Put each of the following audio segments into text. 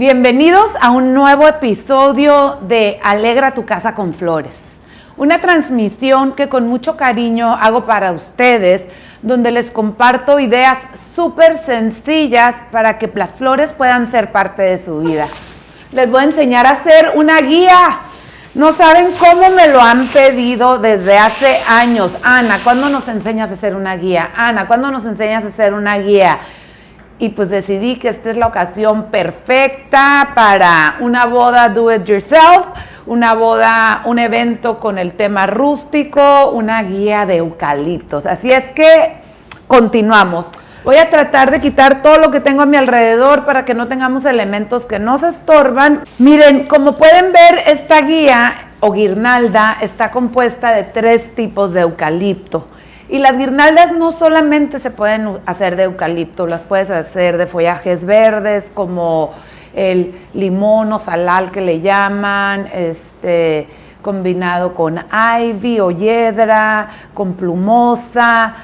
Bienvenidos a un nuevo episodio de Alegra tu casa con flores. Una transmisión que con mucho cariño hago para ustedes, donde les comparto ideas súper sencillas para que las flores puedan ser parte de su vida. Les voy a enseñar a hacer una guía. No saben cómo me lo han pedido desde hace años. Ana, ¿cuándo nos enseñas a hacer una guía? Ana, ¿cuándo nos enseñas a hacer una guía? Y pues decidí que esta es la ocasión perfecta para una boda do it yourself, una boda, un evento con el tema rústico, una guía de eucaliptos. Así es que continuamos. Voy a tratar de quitar todo lo que tengo a mi alrededor para que no tengamos elementos que nos estorban. Miren, como pueden ver, esta guía o guirnalda está compuesta de tres tipos de eucalipto. Y las guirnaldas no solamente se pueden hacer de eucalipto, las puedes hacer de follajes verdes como el limón o salal que le llaman, este, combinado con ivy o hiedra, con plumosa.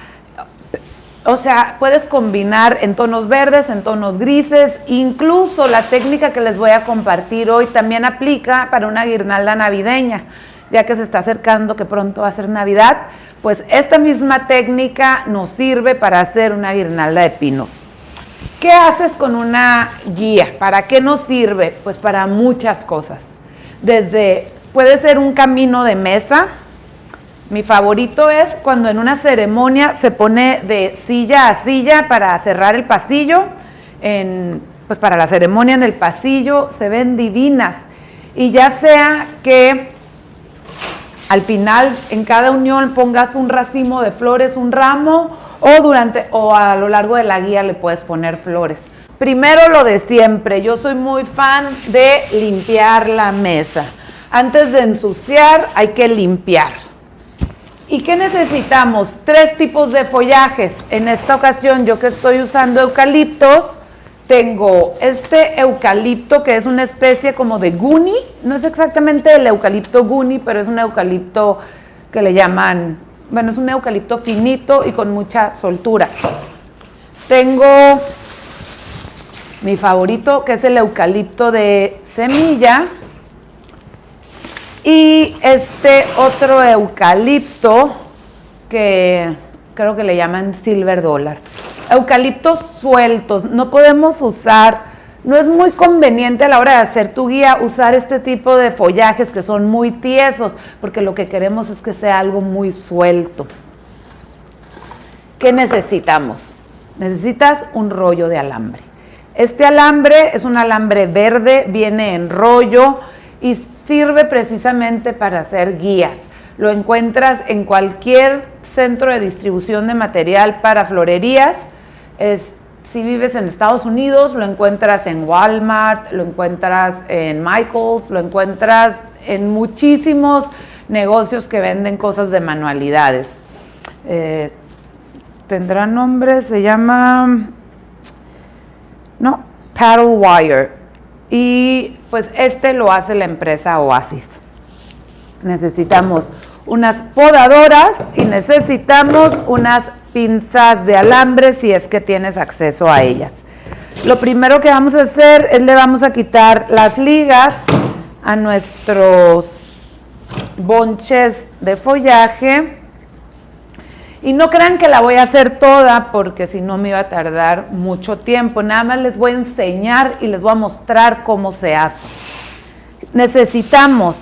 O sea, puedes combinar en tonos verdes, en tonos grises, incluso la técnica que les voy a compartir hoy también aplica para una guirnalda navideña ya que se está acercando que pronto va a ser Navidad, pues esta misma técnica nos sirve para hacer una guirnalda de pinos. ¿Qué haces con una guía? ¿Para qué nos sirve? Pues para muchas cosas. Desde, puede ser un camino de mesa. Mi favorito es cuando en una ceremonia se pone de silla a silla para cerrar el pasillo. pues para la ceremonia en el pasillo se ven divinas. Y ya sea que al final en cada unión pongas un racimo de flores, un ramo, o durante o a lo largo de la guía le puedes poner flores. Primero lo de siempre, yo soy muy fan de limpiar la mesa. Antes de ensuciar hay que limpiar. ¿Y qué necesitamos? Tres tipos de follajes. En esta ocasión yo que estoy usando eucaliptos, tengo este eucalipto que es una especie como de guni, no es exactamente el eucalipto guni, pero es un eucalipto que le llaman, bueno, es un eucalipto finito y con mucha soltura. Tengo mi favorito que es el eucalipto de semilla y este otro eucalipto que creo que le llaman silver dollar eucaliptos sueltos, no podemos usar, no es muy conveniente a la hora de hacer tu guía usar este tipo de follajes que son muy tiesos, porque lo que queremos es que sea algo muy suelto. ¿Qué necesitamos? Necesitas un rollo de alambre. Este alambre es un alambre verde, viene en rollo y sirve precisamente para hacer guías. Lo encuentras en cualquier centro de distribución de material para florerías si vives en Estados Unidos, lo encuentras en Walmart, lo encuentras en Michaels, lo encuentras en muchísimos negocios que venden cosas de manualidades. Eh, tendrá nombre, se llama, no, Paddle Wire. Y pues este lo hace la empresa Oasis. Necesitamos unas podadoras y necesitamos unas pinzas de alambre si es que tienes acceso a ellas. Lo primero que vamos a hacer es le vamos a quitar las ligas a nuestros bonches de follaje. Y no crean que la voy a hacer toda porque si no me iba a tardar mucho tiempo. Nada más les voy a enseñar y les voy a mostrar cómo se hace. Necesitamos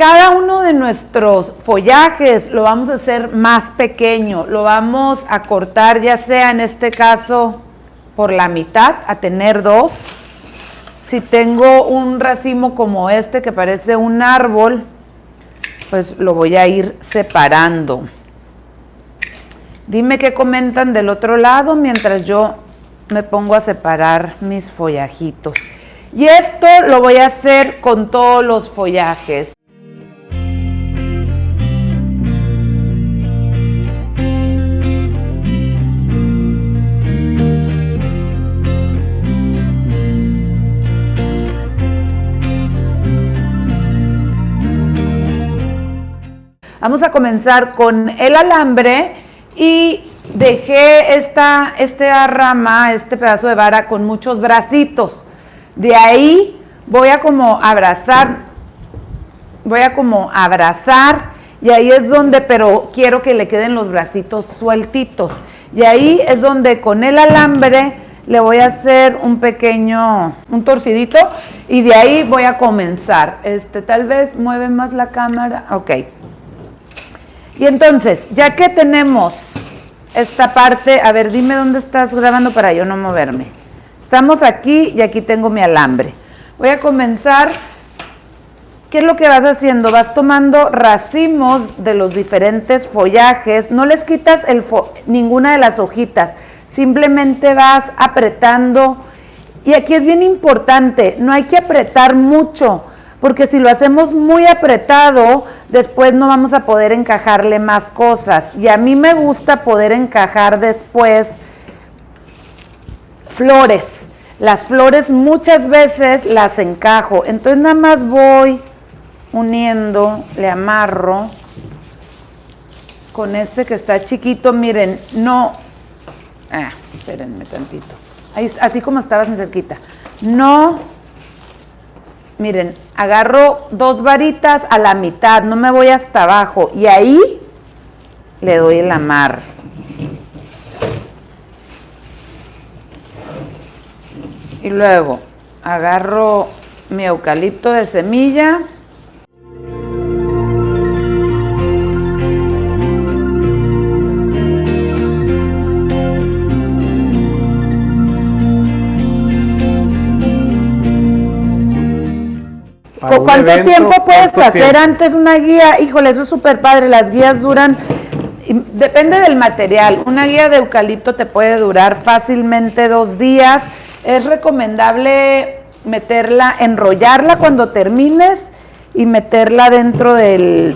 cada uno de nuestros follajes lo vamos a hacer más pequeño, lo vamos a cortar ya sea en este caso por la mitad, a tener dos. Si tengo un racimo como este que parece un árbol, pues lo voy a ir separando. Dime qué comentan del otro lado mientras yo me pongo a separar mis follajitos. Y esto lo voy a hacer con todos los follajes. Vamos a comenzar con el alambre y dejé esta, esta rama, este pedazo de vara con muchos bracitos. De ahí voy a como abrazar, voy a como abrazar y ahí es donde, pero quiero que le queden los bracitos sueltitos. Y ahí es donde con el alambre le voy a hacer un pequeño, un torcidito y de ahí voy a comenzar. Este, tal vez mueve más la cámara, ok. Y entonces, ya que tenemos esta parte, a ver, dime dónde estás grabando para yo no moverme. Estamos aquí y aquí tengo mi alambre. Voy a comenzar. ¿Qué es lo que vas haciendo? Vas tomando racimos de los diferentes follajes, no les quitas ninguna de las hojitas, simplemente vas apretando. Y aquí es bien importante, no hay que apretar mucho, porque si lo hacemos muy apretado, después no vamos a poder encajarle más cosas. Y a mí me gusta poder encajar después flores. Las flores muchas veces las encajo, entonces nada más voy uniendo, le amarro con este que está chiquito, miren, no, ah, espérenme tantito, así como estabas en cerquita, no miren, agarro dos varitas a la mitad, no me voy hasta abajo y ahí le doy el amar. Y luego agarro mi eucalipto de semilla ¿Cuánto tiempo puedes hacer antes una guía? Híjole, eso es súper padre. Las guías duran, depende del material. Una guía de eucalipto te puede durar fácilmente dos días. Es recomendable meterla, enrollarla cuando termines y meterla dentro del,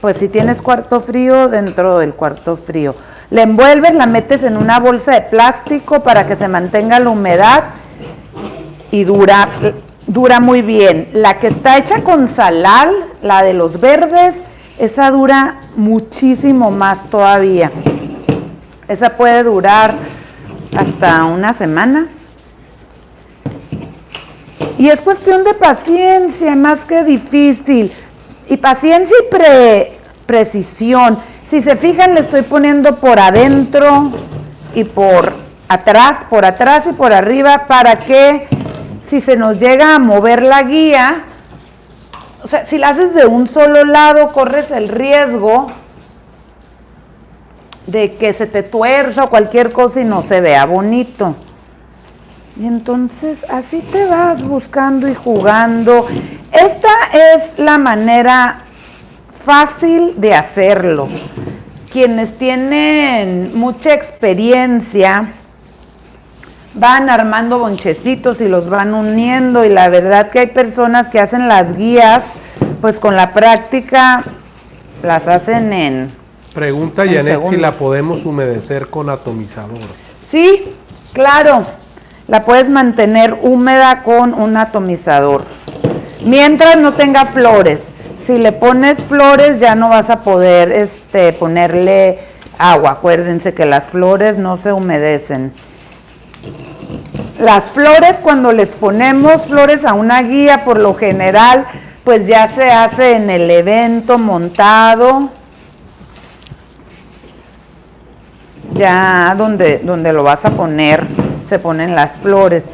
pues si tienes cuarto frío, dentro del cuarto frío. La envuelves, la metes en una bolsa de plástico para que se mantenga la humedad y dura dura muy bien. La que está hecha con salal, la de los verdes, esa dura muchísimo más todavía. Esa puede durar hasta una semana. Y es cuestión de paciencia más que difícil. Y paciencia y precisión. Si se fijan, le estoy poniendo por adentro y por atrás, por atrás y por arriba para que si se nos llega a mover la guía, o sea, si la haces de un solo lado, corres el riesgo de que se te tuerza o cualquier cosa y no se vea bonito. Y entonces así te vas buscando y jugando. Esta es la manera fácil de hacerlo. Quienes tienen mucha experiencia, van armando bonchecitos y los van uniendo y la verdad que hay personas que hacen las guías, pues con la práctica las hacen en... Pregunta Janet si la podemos humedecer con atomizador. Sí, claro, la puedes mantener húmeda con un atomizador. Mientras no tenga flores. Si le pones flores ya no vas a poder este, ponerle agua. Acuérdense que las flores no se humedecen. Las flores, cuando les ponemos flores a una guía, por lo general, pues ya se hace en el evento montado, ya donde, donde lo vas a poner, se ponen las flores.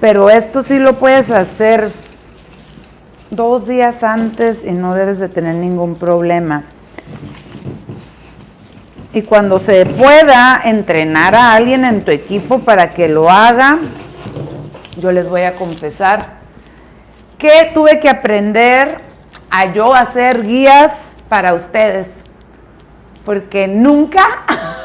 Pero esto sí lo puedes hacer dos días antes y no debes de tener ningún problema. Y cuando se pueda entrenar a alguien en tu equipo para que lo haga, yo les voy a confesar que tuve que aprender a yo hacer guías para ustedes, porque nunca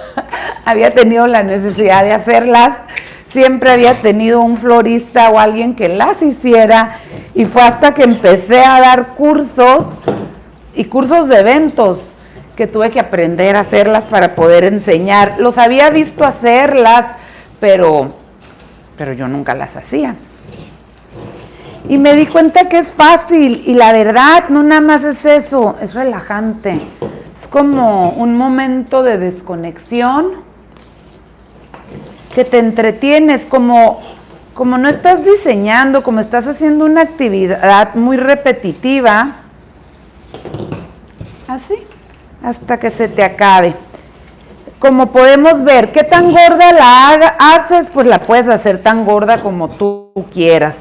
había tenido la necesidad de hacerlas, siempre había tenido un florista o alguien que las hiciera, y fue hasta que empecé a dar cursos y cursos de eventos que tuve que aprender a hacerlas para poder enseñar. Los había visto hacerlas, pero pero yo nunca las hacía. Y me di cuenta que es fácil y la verdad no nada más es eso, es relajante. Es como un momento de desconexión que te entretienes, como como no estás diseñando, como estás haciendo una actividad muy repetitiva, así, hasta que se te acabe. Como podemos ver, ¿qué tan gorda la haces? Pues la puedes hacer tan gorda como tú quieras.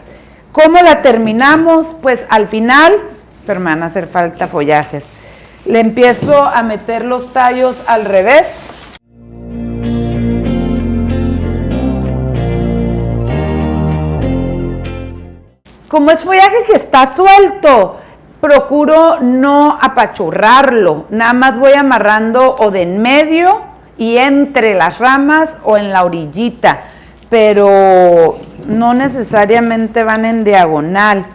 ¿Cómo la terminamos? Pues al final, pero me van a hacer falta follajes. Le empiezo a meter los tallos al revés Como es follaje que está suelto, procuro no apachurrarlo, nada más voy amarrando o de en medio y entre las ramas o en la orillita, pero no necesariamente van en diagonal.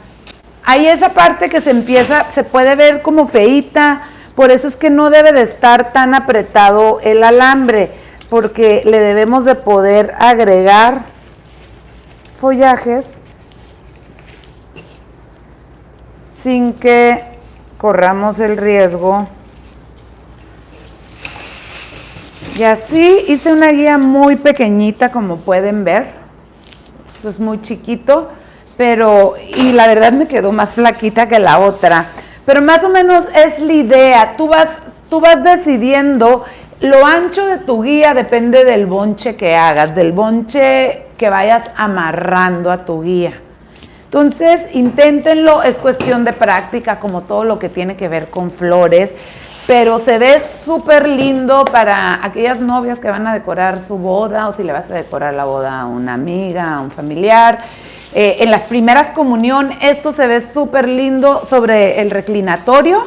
Hay esa parte que se empieza, se puede ver como feita, por eso es que no debe de estar tan apretado el alambre, porque le debemos de poder agregar follajes sin que corramos el riesgo. Y así hice una guía muy pequeñita, como pueden ver. Esto es muy chiquito, pero, y la verdad me quedó más flaquita que la otra. Pero más o menos es la idea. Tú vas, tú vas decidiendo, lo ancho de tu guía depende del bonche que hagas, del bonche que vayas amarrando a tu guía. Entonces, inténtenlo, es cuestión de práctica, como todo lo que tiene que ver con flores, pero se ve súper lindo para aquellas novias que van a decorar su boda o si le vas a decorar la boda a una amiga, a un familiar. Eh, en las primeras comunión, esto se ve súper lindo sobre el reclinatorio.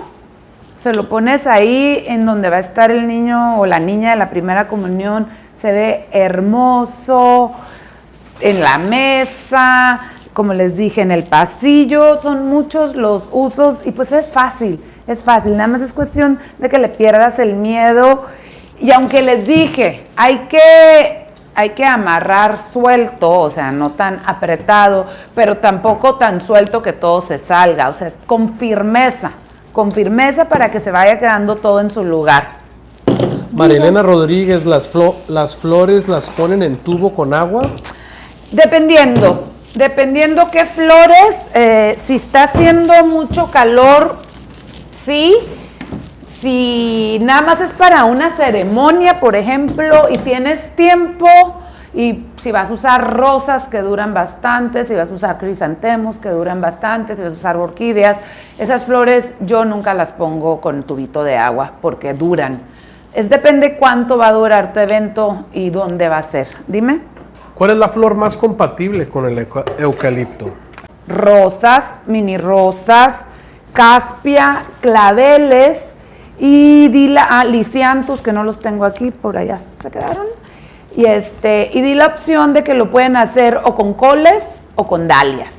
Se lo pones ahí en donde va a estar el niño o la niña de la primera comunión. Se ve hermoso en la mesa, como les dije, en el pasillo, son muchos los usos y pues es fácil, es fácil, nada más es cuestión de que le pierdas el miedo y aunque les dije, hay que, hay que amarrar suelto, o sea, no tan apretado, pero tampoco tan suelto que todo se salga, o sea, con firmeza, con firmeza para que se vaya quedando todo en su lugar. Marilena Rodríguez, las, las flores las ponen en tubo con agua. Dependiendo, Dependiendo qué flores, eh, si está haciendo mucho calor, sí. Si nada más es para una ceremonia, por ejemplo, y tienes tiempo, y si vas a usar rosas que duran bastante, si vas a usar crisantemos que duran bastante, si vas a usar orquídeas, esas flores yo nunca las pongo con tubito de agua porque duran. Es depende cuánto va a durar tu evento y dónde va a ser. Dime. ¿Cuál es la flor más compatible con el eucalipto? Rosas, mini rosas, caspia, claveles y di la, ah, que no los tengo aquí, por allá se quedaron. Y, este, y di la opción de que lo pueden hacer o con coles o con dalias.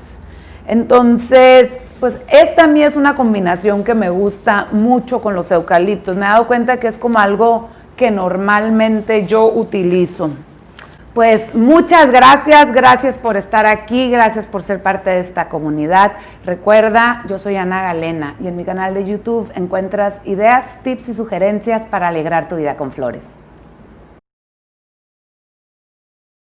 Entonces, pues esta a mí es una combinación que me gusta mucho con los eucaliptos. Me he dado cuenta que es como algo que normalmente yo utilizo. Pues muchas gracias, gracias por estar aquí, gracias por ser parte de esta comunidad. Recuerda, yo soy Ana Galena y en mi canal de YouTube encuentras ideas, tips y sugerencias para alegrar tu vida con flores.